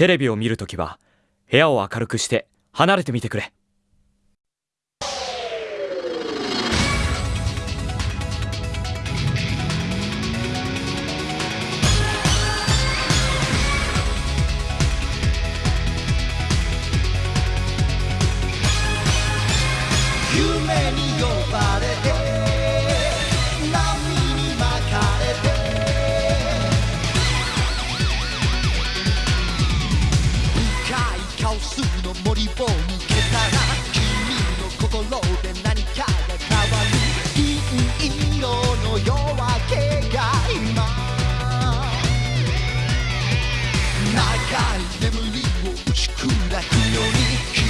テレビを見るときは部屋を明るくして離れてみてくれ。の森を抜けたら君の心で何かが変わる銀色の夜明けが今長い眠りを打ち砕くように君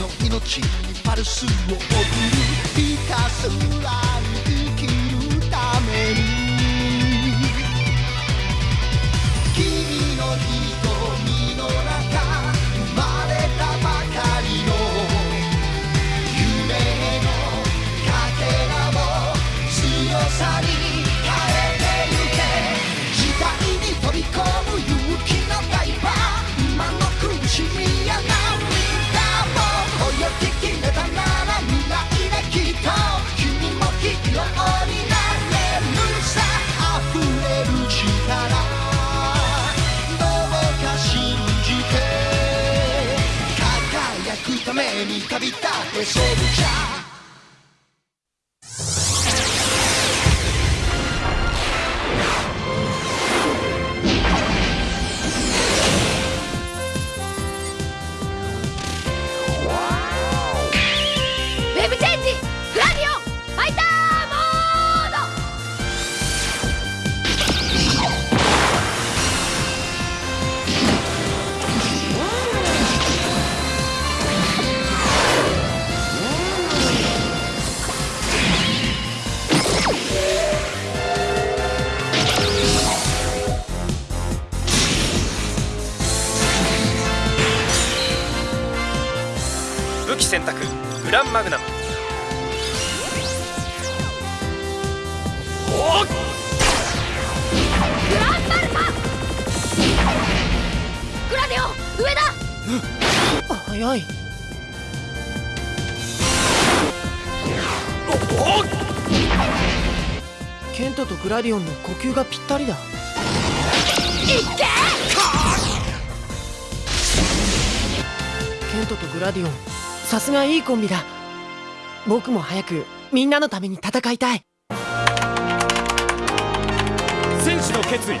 の命にパルスを送るひたすら輝くために旅武器選択グランマグナム。グランバルカグラディオン上だ！早い。ケントとグラディオンの呼吸がぴったりだ。いっけケントとグラディオンさすがいいコンビだ。僕も早くみんなのために戦いたい。戦士の決意。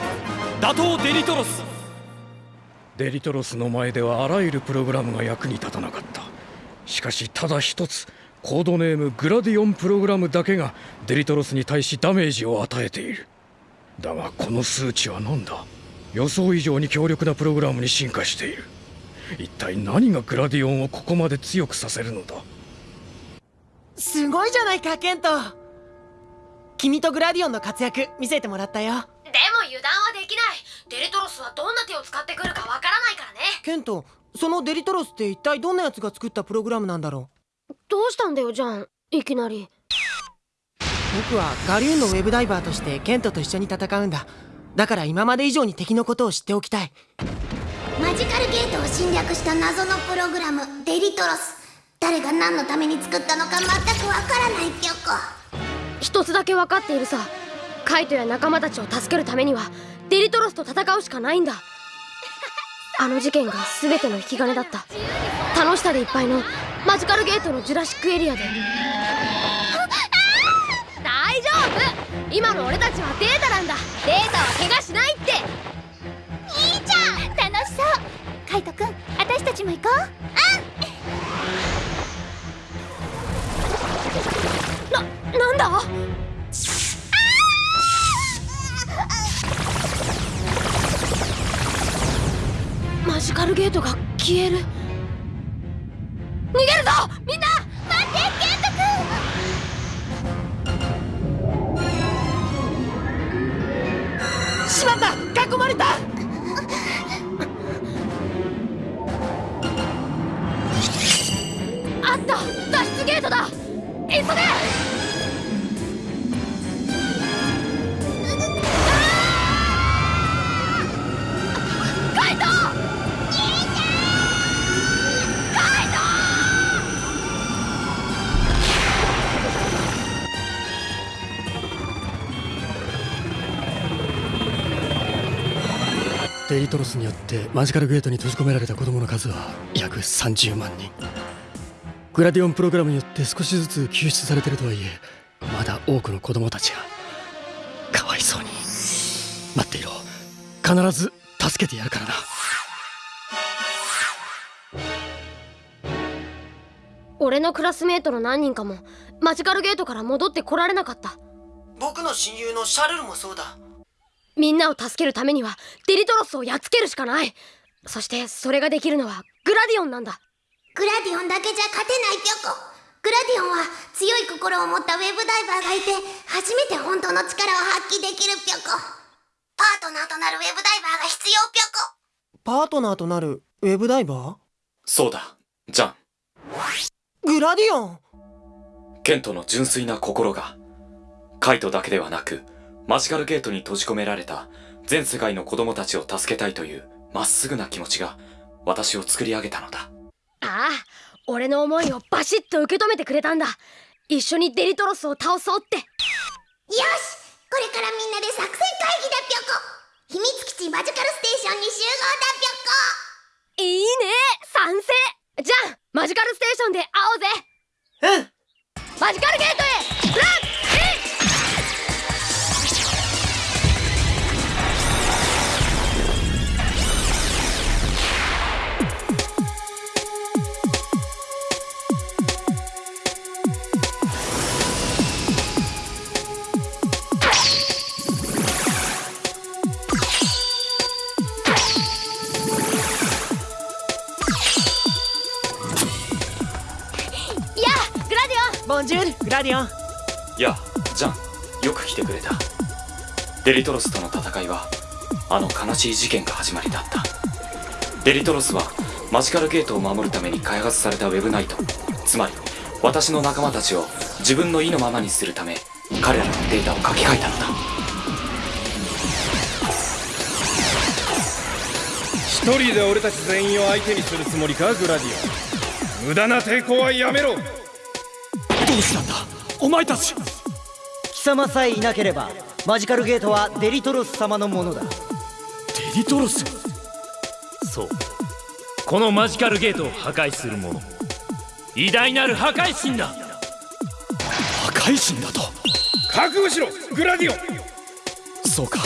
打倒デリトロス。デリトロスの前ではあらゆるプログラムが役に立たなかった。しかしただ一つコードネームグラディオンプログラムだけがデリトロスに対しダメージを与えている。だがこの数値は何だ？予想以上に強力なプログラムに進化している一体何がグラディオンをここまで強くさせるのだ？すごいじゃないかケント。君とグラディオンの活躍見せてもらったよ。でも油断はできない。デリトロスはどんな手を使ってくるかわからないからね。ケントそのデリトロスって一体どんなやつが作ったプログラムなんだろどうしたんだよジャン。いきなり。う僕はガリューンのウェブダイバーとしてケントと一緒に戦うんだ。だから今まで以上に敵のことを知っておきたいマジカルゲートを侵略した謎のプログラムデリトロス。誰が何のために作ったのか全くわからないピョコ一つだけ分かっているさ。カイトや仲間たちを助けるためにはデリトロスと戦うしかないんだ。あの事件が全ての引き金だった。楽しさでいっぱいのマジカルゲートのジュラシックエリアで。大丈夫！今の俺たちはデータなんだ。データは怪我しないそう。カイトくん私たちも行こう。うん。な、なんだ？マジカルゲートが消える。逃げるぞ！みんな！トロスによってマジカルゲートに閉じ込められた子供の数は約30万人。グラディオンプログラムによって少しずつ救出されてるとはいえまだ多くの子供たちがかわいそうに待っていろ。必ず助けてやるからな。俺のクラスメートの何人かもマジカルゲートから戻ってこられなかった。僕の親友のシャルルもそうだみんなを助けるためにはデリトロスをやっつけるしかない。そしてそれができるのはグラディオンなんだ。グラディオンだけじゃ勝てないピョコ。グラディオンは強い心を持ったウェブダイバーがいて初めて本当の力を発揮できるピョコ。パートナーとなるウェブダイバーが必要ピョコ。パートナーとなるウェブダイバそうだ。ジャン。ーグラディオン？ケントの純粋な心がカイトだけではなくマジカルゲートに閉じ込められた全世界の子供たちを助けたいというまっすぐな気持ちが私を作り上げたのだ。ああ俺の思いをバシッと受け止めてくれたんだ。一緒にデリトロスを倒そうって。よしこれからみんなで作戦会議だピョコ秘密基地マジカルステーションに集合だピョコいいね賛成。じゃあマジカルステーションで会おうぜ。うん。マジカルゲートへBonjour グラディオン。やあジャン。よく来てくれた。デリトロスとの戦いはあの悲しい事件が始まりだった。デリトロスはマジカルゲートを守るために開発されたウェブナイト。つまり私の仲間たちを自分の意のままにするため彼らのデータを書き換えたのだ。一人で俺たち全員を相手にするつもりかグラディオン。無駄な抵抗はやめろどうしたんだ。お前たち。貴様さえいなければマジカルゲートはデリトロス様のものだ。デリトロス？そう。このマジカルゲートを破壊する者偉大なる破壊神だ。破壊神だと？覚悟しろグラディオ。ンそうか。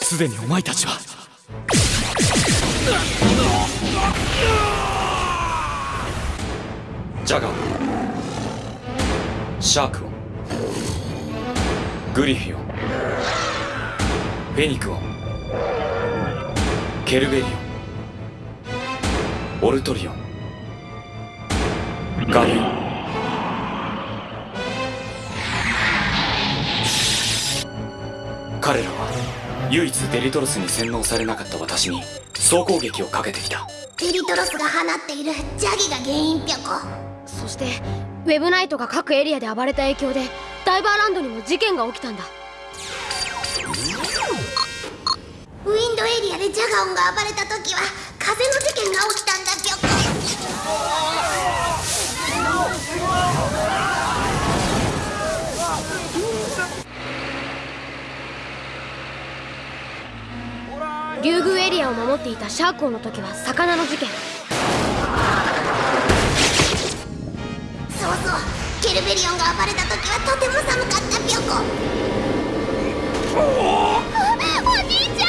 すでにお前たちは。ジャガーシャークオングリフィオンフェニクオンケルベリオンオルトリオン。ガリオン。彼らは唯一デリトロスに洗脳されなかった私に総攻撃をかけてきた。デリトロスが放っているジャギが原因ピョコそしてウェブナイトが各エリアで暴れた影響でダイバーランドにも事件が起きたんだ。ウィンドエリアでジャガオンが暴れた時は風の事件が起きたんだピョコ竜宮エリアを守っていたシャークオンの時は魚の事件そうそうケルベリオンが暴れた時はとても寒かったピョコおじいちゃん。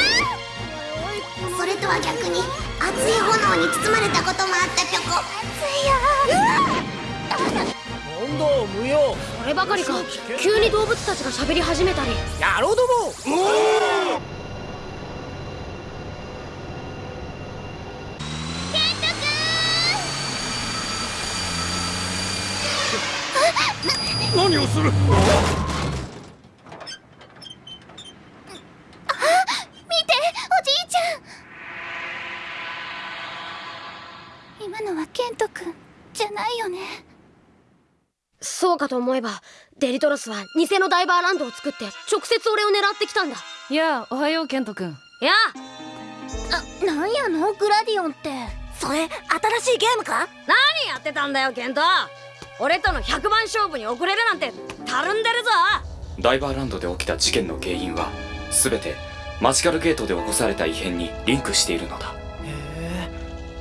それとは逆に熱い炎に包まれたこともあったピョコ問答無用そればかりか急に動物たちが喋り始めたり野郎ども何をする。見ておじいちゃん。今のはケント君じゃないよね。そうかと思えばデリトロスは偽のダイバーランドを作って直接俺を狙ってきたんだ。やあおはようケント君やあ。なんやの？グラディオンって。それ新しいゲームか？何やってたんだよケント俺との100番勝負に遅れるなんてたるんでるぞ。ダイバーランドで起きた事件の原因は全てマジカルゲートで起こされた異変にリンクしているのだ。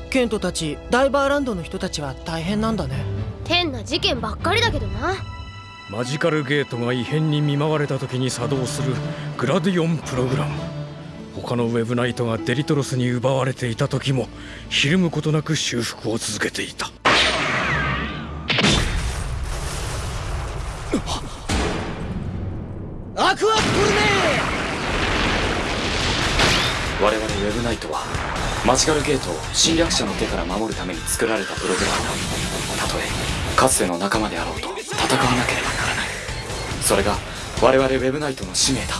ケントたちダイバーランドの人たちは大変なんだね。変な事件ばっかりだけどな。マジカルゲートが異変に見舞われた時に作動するグラディオンプログラム。他のウェブナイトがデリトロスに奪われていた時もひるむことなく修復を続けていた我々ウェブナイトはマジカルゲートを侵略者の手から守るために作られたプログラムだ。たとえかつての仲間であろうと戦わなければならない。それが我々ウェブナイトの使命だ。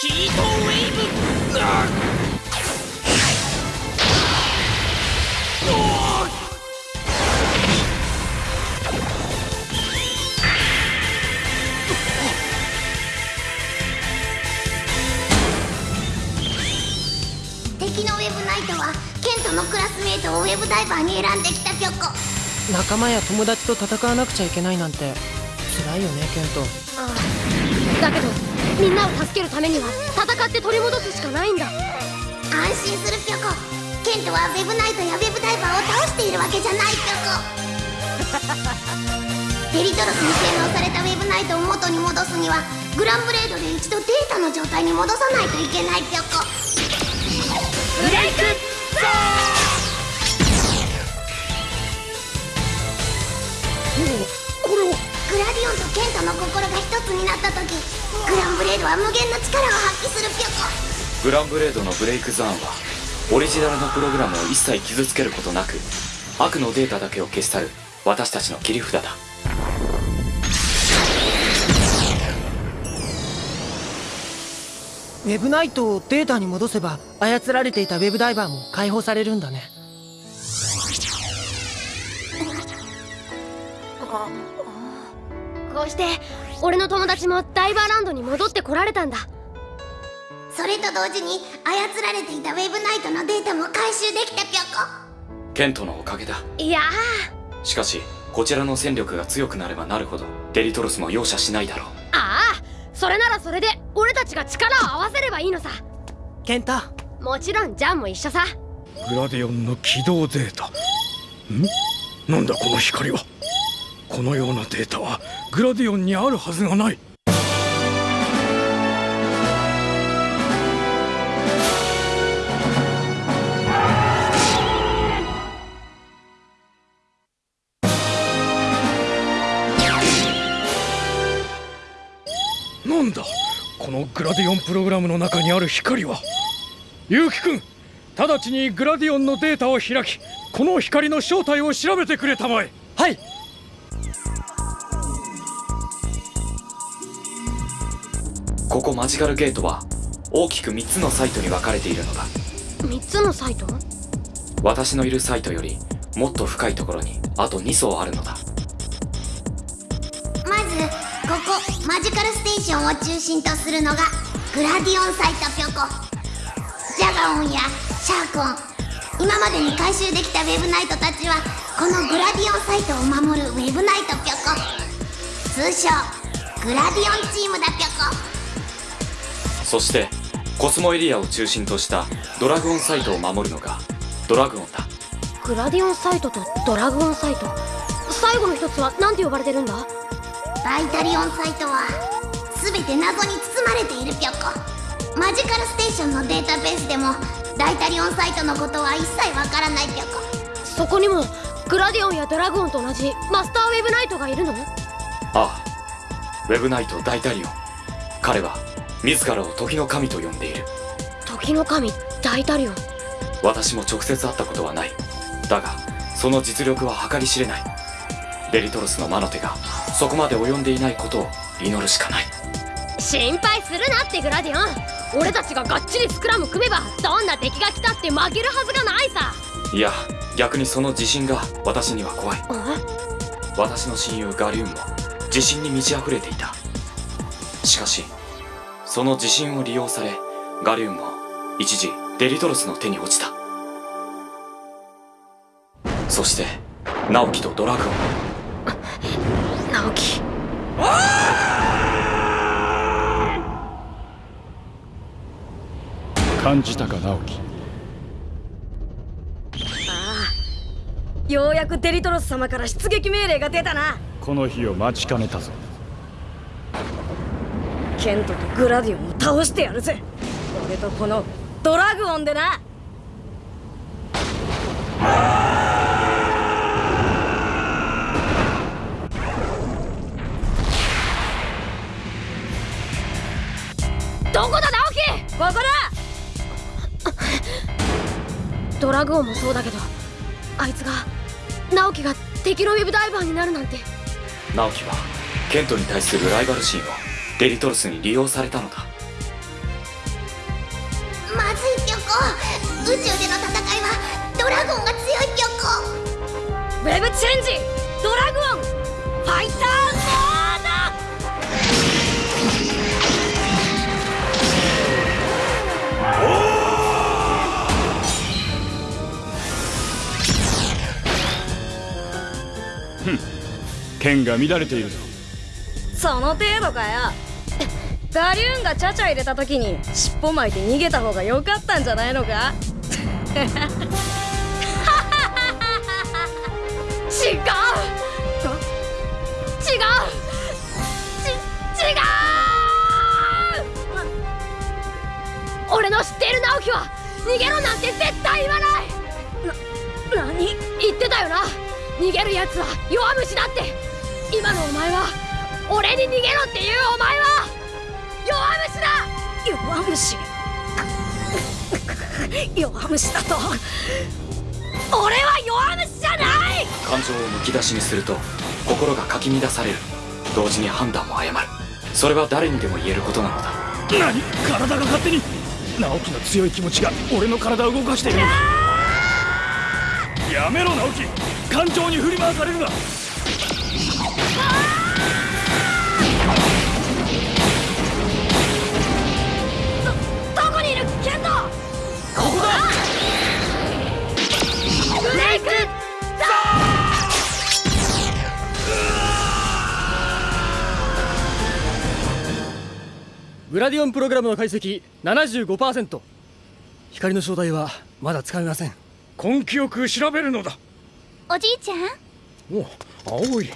ヒートウェイブのウェブナイトはケントのクラスメートをウェブダイバーに選んできたピョコ仲間や友達と戦わなくちゃいけないなんて。辛いよねケント。ああ。だけどみんなを助けるためには戦って取り戻すしかないんだ。安心するピョコケントはウェブナイトやウェブダイバーを倒しているわけじゃないピョコデリトロスに洗脳されたウェブナイトを元に戻すにはグランブレードで一度データの状態に戻さないといけないピョコブレイクグラディオンとケントの心が一つになった時グランブレードは無限の力を発揮するピョコグランブレードのブレイクザーンは。オリジナルのプログラムを一切傷つけることなく悪のデータだけを消し去る。私たちの切り札だ。ウェブナイトをデータに戻せば操られていたウェブダイバーも解放されるんだね。こうして俺の友達もダイバーランドに戻ってこられたんだ。それと同時に操られていたウェブナイトのデータも回収できたピョコケントのおかげだ。いやしかしこちらの戦力が強くなればなるほどデリトロスも容赦しないだろう。ああそれならそれで俺たちが力を合わせればいいのさ。ケントもちろんジャンも一緒さ。グラディオンの起動データ。ん？なんだこの光は？このようなデータはグラディオンにあるはずがないなんだ。このグラディオンプログラムの中にある光は。結城くん直ちにグラディオンのデータを開きこの光の正体を調べてくれたまえ。はい。ここマジカルゲートは大きく3つのサイトに分かれているのだ。3つのサイト？私のいるサイトよりもっと深いところにあと2層あるのだマジカルステーションを中心とするのがグラディオンサイトピョコジャガオンやシャーコン。今までに回収できたウェブナイトたちはこのグラディオンサイトを守るウェブナイトピョコ通称グラディオンチームだピョコそしてコスモエリアを中心としたドラグオンサイトを守るのがドラグオンだ。グラディオンサイトとドラグオンサイト。最後の一つは何て呼ばれてるんだ？バイタリオンサイトは全て謎に包まれているピョコマジカルステーションのデータベースでもダイタリオンサイトのことは一切わからないピョコそこにもグラディオンやドラグオンと同じマスターウェブナイトがいるの？ああ。ウェブナイト大タリオン。彼は自らを時の神と呼んでいる。時の神大タリオン？私も直接会ったことはない。だがその実力は計り知れない。デリトロスの魔の手がそこまで及んでいないことを祈るしかない。心配するなってグラディオン。俺たちががっちりスクラム組めばどんな敵が来たって負けるはずがないさ。いや逆にその自信が私には怖い。私の親友ガリューンも自信に満ち溢れていた。しかしその自信を利用されガリューンも一時デリトロスの手に落ちた。そして直樹とドラグオン直樹。感じたか直樹。ああ。ようやくデリトロス様から出撃命令が出たな。この日を待ちかねたぞ。ケントとグラディオンを倒してやるぜ。俺とこのドラグオンでなどこだ直樹？ここだドラグオンもそうだけどあいつが直樹が敵のウェブダイバーになるなんて。直樹はケントに対するライバル心をデリトロスに利用されたのだ。まずいピョコ宇宙での戦いはドラゴンが強いピョコウェブチェンジ！ドラグオン剣が乱れているぞ。その程度かよ。ガリューンがチャチャ入れた時に尻尾巻いて逃げた方が良かったんじゃないのか？違う！違う！ち違う！俺の知っている直樹は逃げろなんて絶対言わない！な何？言ってたよな！逃げるやつは弱虫だって！今のお前は俺に逃げろっていうお前は弱虫だ。弱虫。弱虫だと。俺は弱虫じゃない。感情をむき出しにすると心がかき乱される。同時に判断も誤る。それは誰にでも言えることなのだ。何？体が勝手に直樹の強い気持ちが俺の体を動かしているやめろ直樹。感情に振り回されるなグラディオンプログラムの解析75%光の正体はまだつかめません。根気よく調べるのだ。おじいちゃん？お青い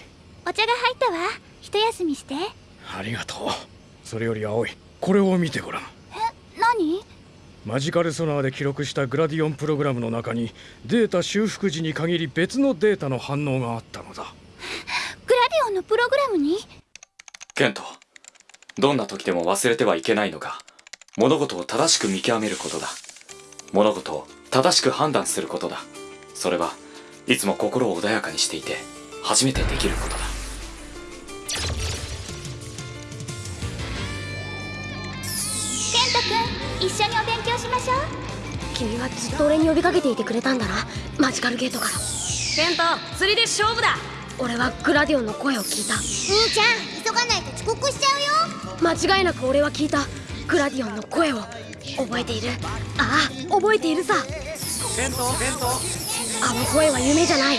お茶が入ったわ。一休みして。ありがとう。それより青い。これを見てごらん。何？マジカルソナーで記録したグラディオンプログラムの中にデータ修復時に限り別のデータの反応があったのだ。グラディオンのプログラムに？ケントどんな時でも忘れてはいけないのが物事を正しく見極めることだ。物事を正しく判断することだ。それはいつも心を穏やかにしていて初めてできること。だケント君一緒にお勉強しましょう君はずっと俺に呼びかけていてくれたんだな。マジカルゲートから。ケント釣りで勝負だ。俺はグラディオンの声を聞いた。兄ちゃん急がないと遅刻しちゃうよ。間違いなく俺は聞いた。グラディオンの声を。覚えている？ああ覚えているさ。ケント？ケント？あの声は夢じゃない。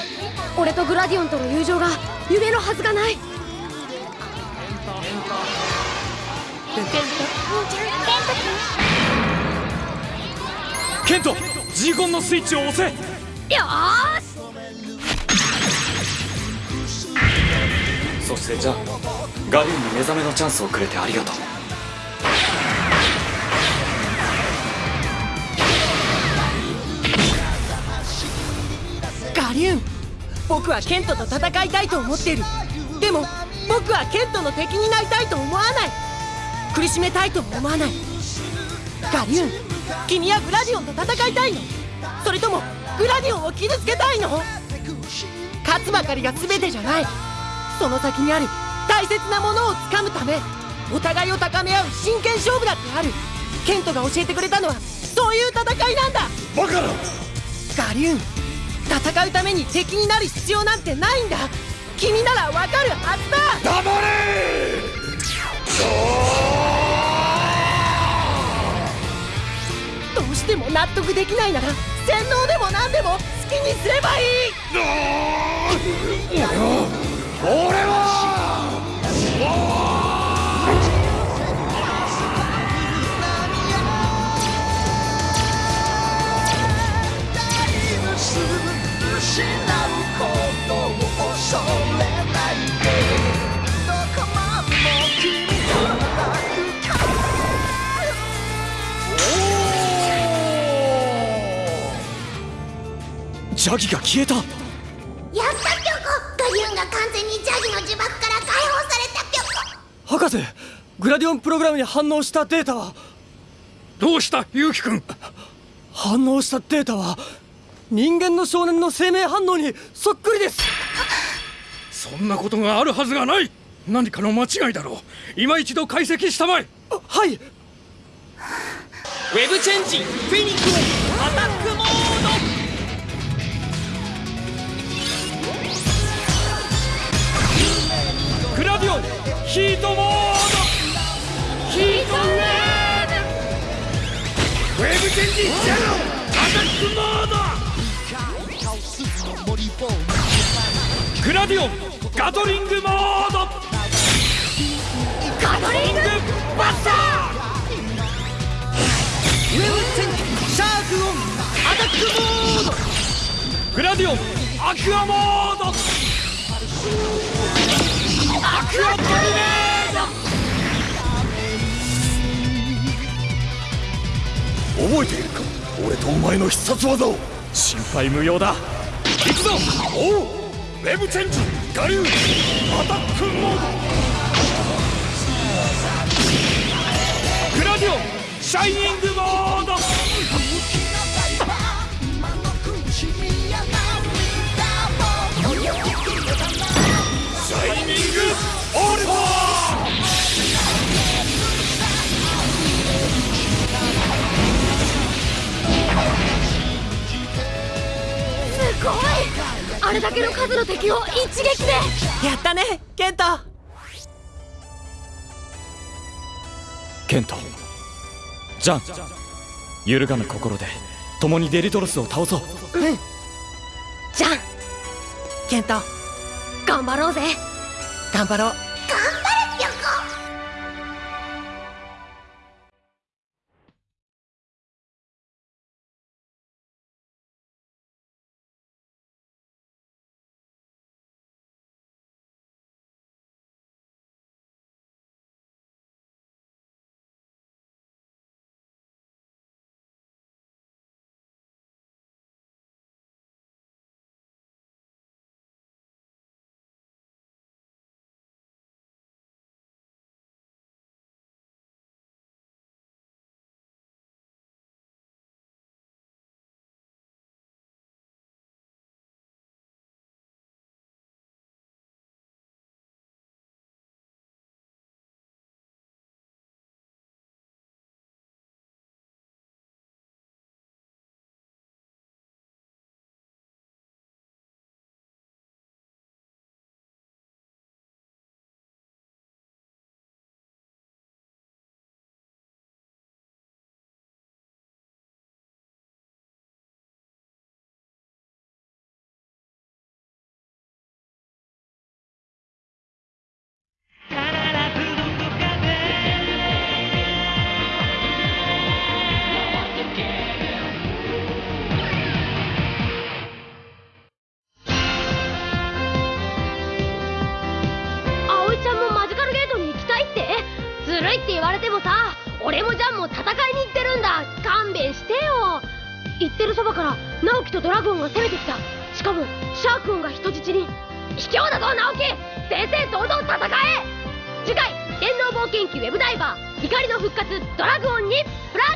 俺とグラディオンとの友情が夢のはずがない。ケント？ジーコンのスイッチを押せ。よーし。そしてじゃあガリュンに目覚めのチャンスをくれてありがとう。ガリューン僕はケントと戦いたいと思っている。でも僕はケントの敵になりたいと思わない苦しめたいとも思わない。ガリューン君はグラディオンと戦いたいの。それともグラディオンを傷つけたいの？勝つばかりが全てじゃない。その先にある大切なものをつかむため。お互いを高め合う真剣勝負だってある。ケントが教えてくれたのはそういう戦いなんだ。バカなガリューン戦うために敵になる必要なんてないんだ。君ならわかるはずだ。黙れしても納得できないなら洗脳でも何でも好きにすればいい。俺は俺は！ジャギが消えた。やったピョコガリュンが完全にジャギの呪縛から解放されたピョコ博士グラディオンプログラムに反応したデータはどうしたユウキ君？反応したデータは人間の少年の生命反応にそっくりです。そんなことがあるはずがない。何かの間違いだろう。今一度解析したまえ。はい。ウェブチェンジフェニックスアタックヒートモード。ヒートウェーブウェーブチェンジゼロアタックモード。グラディオン。ガトリングモード。ガトリングバスター。ウェブチェンジ。シャークオン。アタックモード。グラディオン。アクアモード。アクアトルネー覚えているか？俺とお前の必殺技を。心配無用だ。行くぞ。おう。ウェブチェンジガリューアタックモード。グラディオン。シャイニングモード。すごい。あれだけの数の敵を一撃で。やったねケント。ケント。ジャン。揺るがぬ心で共にデリトロスを倒そう。うん。じゃんケント。頑張ろうぜ頑張ろう。から直樹とドラゴンが攻めてきた。しかもシャークンが人質に。卑怯だぞ直樹正々堂々戦え。次回電脳冒険記ウェブダイバー怒りの復活ドラゴンにプラ